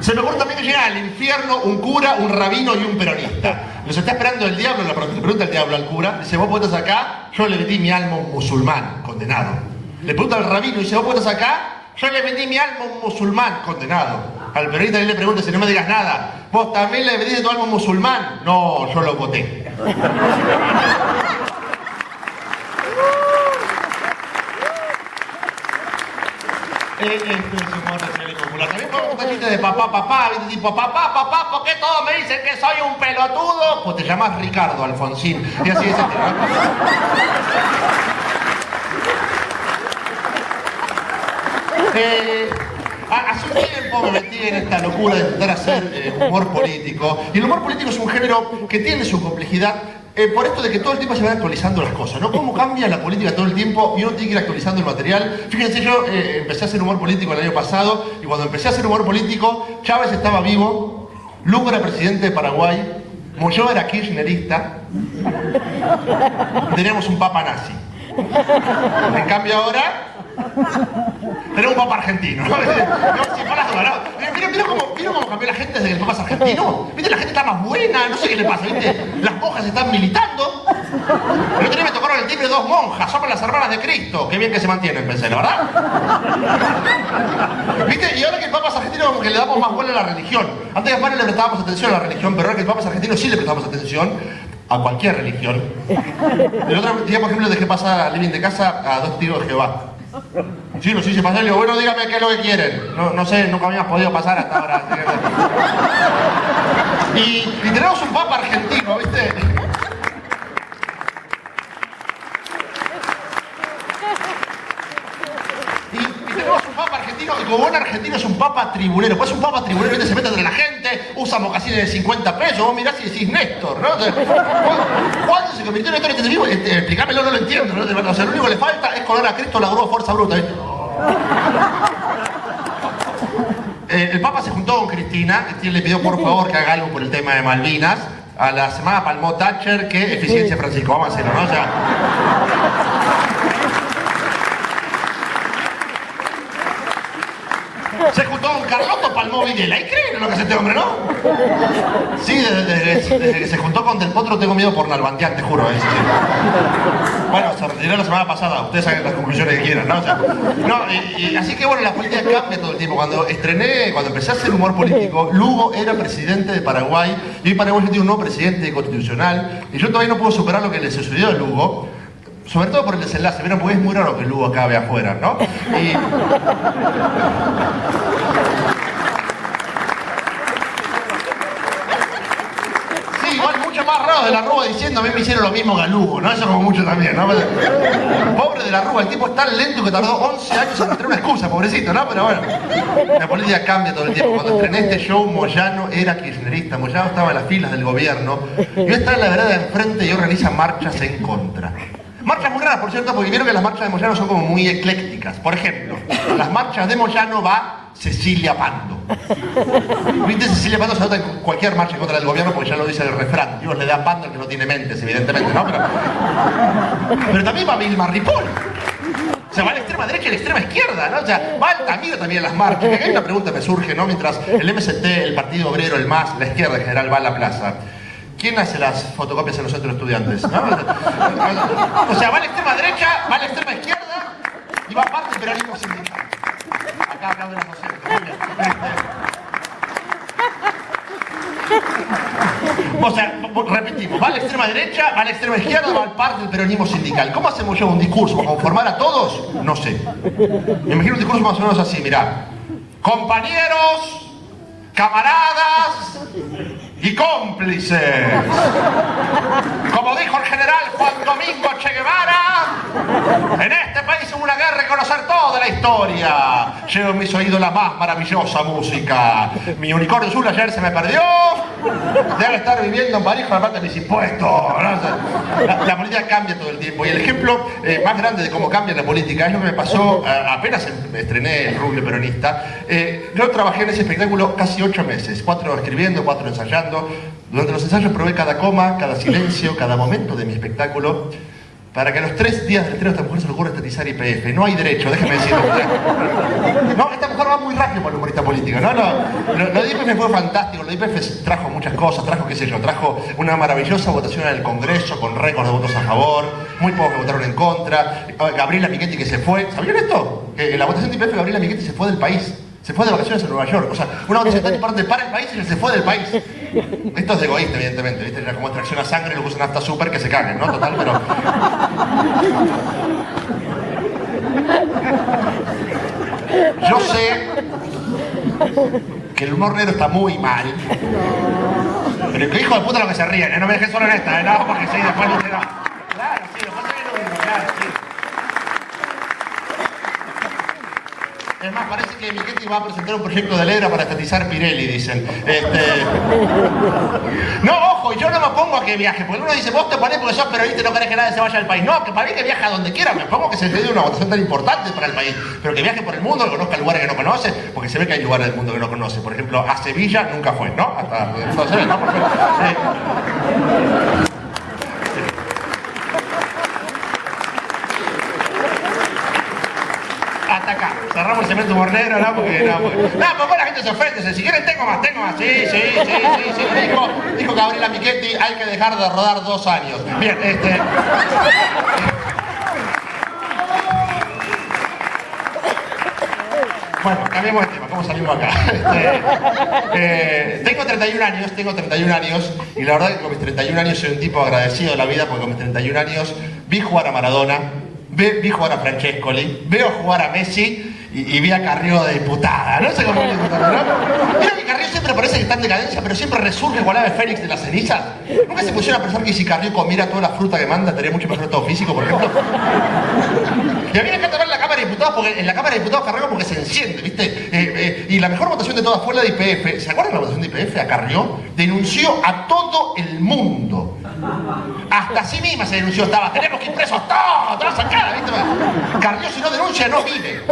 Se me ocurre también que llega al infierno un cura, un rabino y un peronista. Los está esperando el diablo, le pregunta el diablo al cura, dice, vos puedes acá, yo le vendí mi alma un musulmán, condenado. Le pregunta al rabino, dice, vos puedes acá, yo le vendí mi alma un musulmán, condenado. Al peronista le pregunta, si no me digas nada, vos también le vendiste tu alma un musulmán. No, yo lo voté. Esto es humor social y popular. También podemos contar chistes de papá, papá, ¿viste? tipo, papá, papá, ¿por qué todos me dicen que soy un pelotudo? Pues te llamas Ricardo Alfonsín. Y así es. Eh, hace un tiempo me metí en esta locura de intentar hacer eh, humor político. Y el humor político es un género que tiene su complejidad eh, por esto de que todo el tiempo se van actualizando las cosas, ¿no? Cómo cambia la política todo el tiempo y uno tiene que ir actualizando el material. Fíjense, yo eh, empecé a hacer humor político el año pasado y cuando empecé a hacer humor político, Chávez estaba vivo, Lugo era presidente de Paraguay, Moyo era kirchnerista, teníamos un papa nazi. En cambio ahora tenemos un papa argentino. ¿no? Mira, cómo, cambió la gente desde que el papa es argentino. Está más buena, no sé qué le pasa, ¿viste? Las monjas están militando. El otro día me tocaron el timbre dos monjas, somos las hermanas de Cristo. Qué bien que se mantienen, pensé, ¿la verdad? ¿Viste? Y ahora que el papa es argentino, como que le damos más vuelo a la religión. Antes España le prestábamos atención a la religión, pero ahora que el papa es argentino sí le prestamos atención a cualquier religión. El otro día, por ejemplo, dejé pasar al living de casa a dos tíos de Jehová. Sí, los hice pasar y digo, bueno, dígame qué es lo que quieren. No, no sé, nunca habíamos podido pasar hasta ahora. Y, tenemos un papa argentino, ¿viste? Y, tenemos un argentino, como es un papa tribunero. Pues es un papa tribunero, ¿viste? se mete entre la gente, usa mocasines de 50 pesos, vos mirás y decís Néstor, ¿no? ¿Cuándo se convirtió en Néstor este vivo? Este, explícamelo, no lo entiendo. O sea, lo único que le falta es color a Cristo la grúa fuerza bruta. Eh, el Papa se juntó con Cristina, Cristina le pidió por favor que haga algo por el tema de Malvinas. A la semana palmó Thatcher que eficiencia Francisco, vamos a hacerlo, ¿no? O sea, se juntó con Carlotto, palmó Videla. ¿Y creen en lo que hace este hombre, no? Sí, desde, que se juntó con Del Potro tengo miedo por Nalbandián, te juro. sí. Bueno, se retiró la semana pasada, ustedes saben las conclusiones que quieran, ¿no? Así que bueno, la política cambia todo el tiempo. Cuando estrené, cuando empecé a hacer humor político, Lugo era presidente de Paraguay, y hoy Paraguay tiene un nuevo presidente constitucional, y yo todavía no puedo superar lo que le sucedió a Lugo, sobre todo por el desenlace, ¿vieron? Porque es muy raro que Lugo acabe afuera, ¿no Sí, raro de la Rúa diciendo a mí me hicieron lo mismo que ¿no? Eso como mucho también, ¿no? Pobre de la Rúa, el tipo es tan lento que tardó 11 años en encontrar una excusa, pobrecito, ¿no? Pero bueno, la política cambia todo el tiempo. Cuando estrené este show, Moyano era kirchnerista, Moyano estaba en las filas del gobierno, y hoy está en la vereda de enfrente y organiza marchas en contra. Marchas muy raras, por cierto, porque vieron que las marchas de Moyano son como muy eclécticas. Por ejemplo, las marchas de Moyano va Cecilia Pando. ¿Viste? Cecilia Pando se nota en cualquier marcha contra del gobierno porque ya lo dice el refrán. Dios le da pando al que no tiene mentes, evidentemente, ¿no? Pero, también va Vilma Ripoll. O sea, va a la extrema derecha y a la extrema izquierda, ¿no? O sea, va Altamiro también en las marchas. Acá hay una pregunta que me surge, ¿no? Mientras el MST, el Partido Obrero, el MAS, la izquierda en general va a la plaza. ¿Quién hace las fotocopias en los de estudiantes? O sea, va a la extrema derecha, va a la extrema izquierda y va parte del peronismo sindical. Acá. Muy bien. O sea, repetimos, va a la extrema derecha, va a la extrema izquierda, va al par del peronismo sindical. ¿Cómo hacemos yo un discurso para conformar a todos? No sé. Me imagino un discurso más o menos así, mirá. Compañeros, camaradas y cómplices. Como dijo el general Juan Domingo Che Guevara, en este país hubo una guerra y conocer toda la historia. Llevo en mis oídos la más maravillosa música. Mi unicornio azul ayer se me perdió. Debe estar viviendo en París con la parte de mis impuestos. ¿no? La, la política cambia todo el tiempo. Y el ejemplo eh, más grande de cómo cambia la política es lo que me pasó eh, apenas em- estrené el rubio peronista. Eh, yo trabajé en ese espectáculo casi ocho meses. Cuatro escribiendo, cuatro ensayando. Durante los ensayos probé cada coma, cada silencio, cada momento de mi espectáculo. Para que a los tres días del estreno esta mujer se le ocurra estatizar IPF. No hay derecho, déjeme decirlo. No, esta mujer va muy rápido para el humorista político, ¿no? Lo, lo, lo de IPF fue fantástico, lo de IPF trajo muchas cosas, trajo, qué sé yo, trajo una maravillosa votación en el Congreso con récord de votos a favor, muy pocos que votaron en contra, Gabriela Michetti que se fue, ¿sabían esto? Que en la votación de IPF Gabriela Michetti se fue del país. Se fue de vacaciones a Nueva York. O sea, una votación tan importante para el país y se fue del país. Esto es egoísta, evidentemente. ¿viste? Era como extracción a sangre, lo usan hasta súper que se caguen, ¿no? Total, pero. Yo sé que el humor negro está muy mal. Pero que hijo de puta lo que se ríen, ¿eh? No me dejes solo en esta, ¿eh? No, porque sí, después no. Claro, sí, después se lo mismo, claro, sí. Es más, parece que Michetti va a presentar un proyecto de ley para estatizar Pirelli, dicen. Este... No, ojo, yo no me pongo a que viaje, porque uno dice, vos te ponés porque sos periodista y no querés que nadie se vaya al país. No, que para mí que viaje a donde quiera, me pongo que se dé una votación tan importante para el país, pero que viaje por el mundo, que conozca lugares que no conoce, porque se ve que hay lugares del mundo que no conoce. Por ejemplo, a Sevilla nunca fue, ¿no? Hasta entonces, ¿no? Porque, eh... hasta Cerramos el cemento humor negro, ¿no? Porque, no, porque, no, porque la gente se ofende. Si quieren tengo más, tengo más. Sí, sí, sí, sí. Dijo, dijo Gabriela Michetti, hay que dejar de rodar dos años. Bien, este... Bueno, cambiemos de tema, ¿cómo salimos acá? Este, eh, tengo 31 años, tengo 31 años, y la verdad que con mis 31 años soy un tipo agradecido de la vida, porque con mis 31 años vi jugar a Maradona, vi, vi jugar a Francescoli, veo jugar a Messi, y, vi a Carrió de diputada, no sé cómo diputada, ¿no? Mira que Carrió siempre parece que está en decadencia, pero siempre resurge igual ave Fénix de las cenizas. Nunca se pusieron a pensar que si Carrió comiera toda la fruta que manda, tendría mucho mejor estado físico, por ejemplo. Y a mí me encanta ver la Cámara de Diputados, porque en la Cámara de Diputados Carrió porque se enciende, ¿viste? Eh, eh, y la mejor votación de todas fue la de IPF. ¿Se acuerdan de la votación de IPF a Carrió? Denunció a todo el mundo. Hasta sí misma se denunció, estaba, tenemos que ir presos todos, toda sacada, ¿viste? Carrió si no denuncia no vive.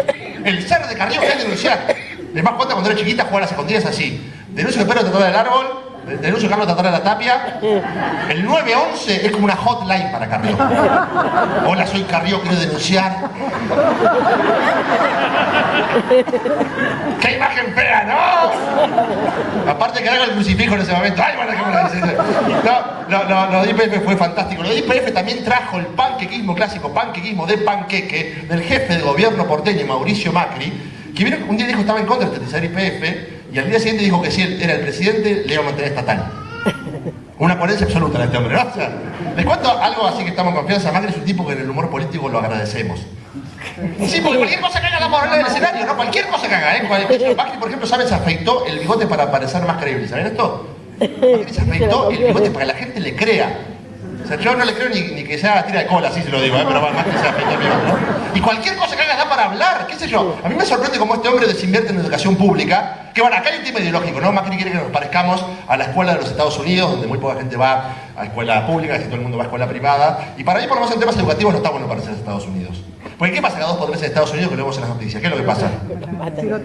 El ser de hay que denunciar. Les más cuenta cuando era chiquita jugar a las escondidas así. Denuncio que Pedro trató del árbol, denuncio Carlos trató de la tapia. El 911 es como una hotline para Carrillo. Hola, soy Carrillo, quiero denunciar. ¡Qué imagen fea, no! Aparte que haga el crucifijo en ese momento. ¡Ay, bueno, No, no, no, lo de IPF fue fantástico. Lo de IPF también trajo el panquequismo clásico, panquequismo de panqueque, del jefe de gobierno porteño, Mauricio Macri, que un día dijo que estaba en contra de estatizar IPF, y al día siguiente dijo que si él era el presidente, le iba a mantener estatal. Una coherencia absoluta este hombre, ¿no? O sea, les cuento algo así que estamos en confianza. Macri es un tipo que en el humor político lo agradecemos. Sí, porque cualquier cosa que haga la moral del escenario, ¿no? Cualquier cosa que haga, ¿eh? Macri, por ejemplo, ¿saben? Se afeitó el bigote para parecer más creíble. ¿Saben esto? Macri se afeitó el bigote para que la gente le crea. Sea, yo no le creo ni, que sea tira de cola, así se lo digo, ¿eh? pero más que se afeitó el bigote, ¿no? Y cualquier cosa que haga da para hablar, qué sé yo. A mí me sorprende cómo este hombre desinvierte en educación pública, que bueno, acá hay un tema ideológico, ¿no? Macri quiere que nos parezcamos a la escuela de los Estados Unidos, donde muy poca gente va a escuela pública, casi todo el mundo va a escuela privada, y para mí, por lo menos en temas educativos, no está bueno parecer a Estados Unidos. Porque ¿qué pasa cada dos por tres en Estados Unidos que lo vemos en las noticias? ¿Qué es lo que pasa?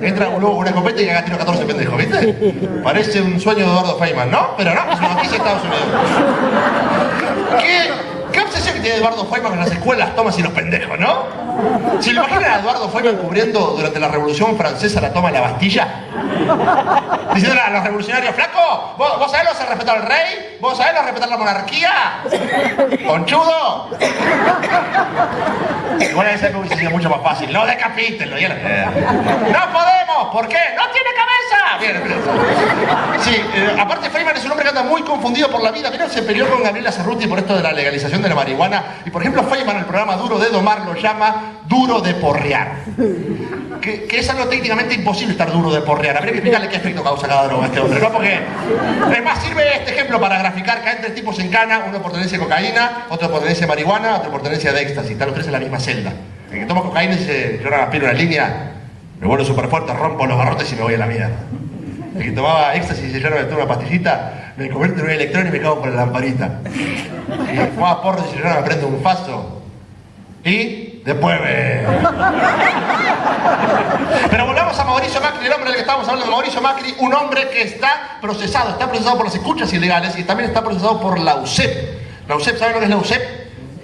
Entra un luego con una escopeta y haga tiro 14 pendejos, ¿viste? Parece un sueño de Eduardo Feynman, ¿no? Pero no, es una noticia de Estados Unidos. ¿Qué? ¿Qué obsesión que Eduardo Feynman con las escuelas, tomas y los pendejos, no? ¿Se imaginan a Eduardo Feynman cubriendo durante la Revolución Francesa la toma de la Bastilla? Diciéndole a los revolucionarios, flaco, ¿vos, vos sabés lo que respetar al rey? ¿Vos sabés lo que respetar la monarquía? ¿Conchudo? Igual ese me hubiese sido mucho más fácil. No decapítenlo. Ya ¡No podemos! ¿Por qué? ¡No tiene cabeza! Bien. Sí, eh, aparte Feynman es un hombre que anda muy confundido por la vida. Miren, se peleó con Gabriela Cerruti por esto de la legalización de la marihuana. Y por ejemplo, Feynman, el programa Duro de Domar, lo llama duro de porrear. Que, es algo técnicamente imposible estar duro de porrear. Habría que explicarle qué efecto causa cada droga a este hombre, ¿no? Porque, es más, sirve este ejemplo para graficar que hay tres tipos en cana, uno por tenencia de cocaína, otro por tenencia de marihuana, otro por tenencia de éxtasis. Están los tres en la misma celda. El que toma cocaína y dice, yo no aspiro una línea, me vuelvo súper fuerte, rompo los garrotes y me voy a la mierda. El que tomaba éxtasis y yo no me tomo una pastillita, me convierto en un electrón y me cago por la lamparita. Y fumaba porro y yo no me prendo un faso. Y después me... Pero volvamos a Mauricio Macri, el hombre del que estábamos hablando, Mauricio Macri, un hombre que está procesado, está procesado por las escuchas ilegales y también está procesado por la UCEP. La UCEP, ¿saben lo que es la UCEP?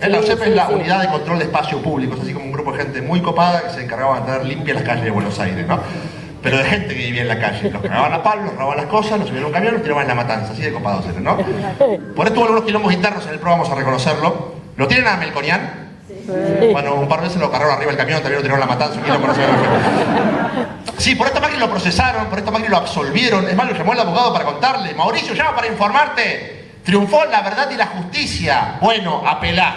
La UCEP es la Unidad de Control de Espacios Públicos, así como grupo de gente muy copada que se encargaba de tener limpias las calles de Buenos Aires, ¿no? pero de gente que vivía en la calle. Los cagaban a palos, los robaban las cosas, los subían a un camión, los tiraban en la matanza, así de copados eran, ¿no? Por esto hubo algunos quilombos internos en el pro, vamos a reconocerlo. ¿Lo tienen a Melconian? Bueno, un par de veces lo cargaron arriba del camión, también lo tiraron en la matanza, un sé Sí, por esta máquina lo procesaron, por esta máquina lo absolvieron. Es más, lo llamó el abogado para contarle. Mauricio, llama para informarte. Triunfó la verdad y la justicia. Bueno, apelá.